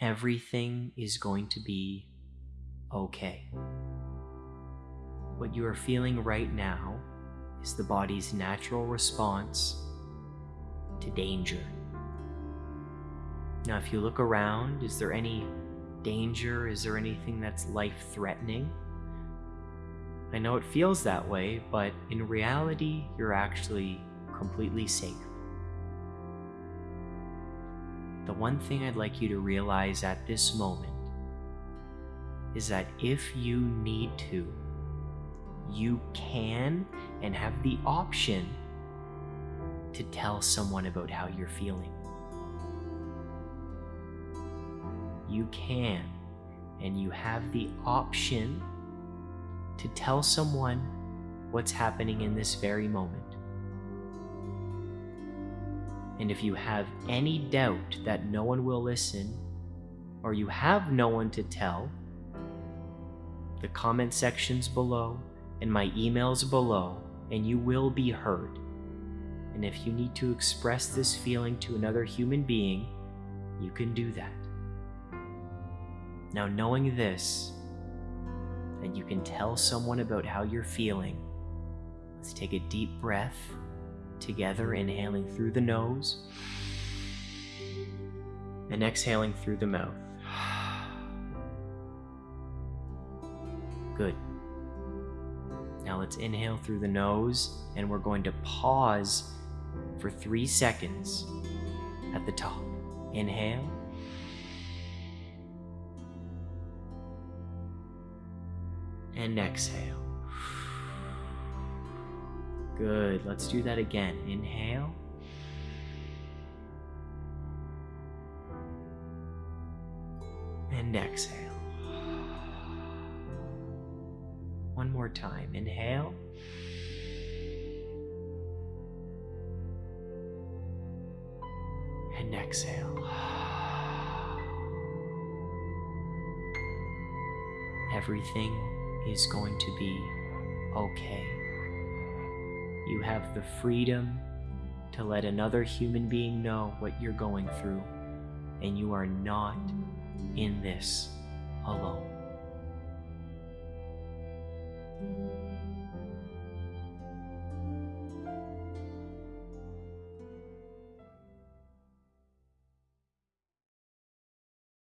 Everything is going to be okay. What you are feeling right now is the body's natural response to danger. Now, if you look around, is there any danger? Is there anything that's life threatening? I know it feels that way, but in reality, you're actually completely safe. One thing I'd like you to realize at this moment is that if you need to, you can and have the option to tell someone about how you're feeling. You can and you have the option to tell someone what's happening in this very moment. And if you have any doubt that no one will listen, or you have no one to tell, the comment sections below and my emails below, and you will be heard. And if you need to express this feeling to another human being, you can do that. Now, knowing this, that you can tell someone about how you're feeling, let's take a deep breath together, inhaling through the nose and exhaling through the mouth. Good. Now let's inhale through the nose and we're going to pause for three seconds at the top. Inhale. And exhale. Good. Let's do that again. Inhale. And exhale. One more time. Inhale. And exhale. Everything is going to be okay. You have the freedom to let another human being know what you're going through, and you are not in this alone.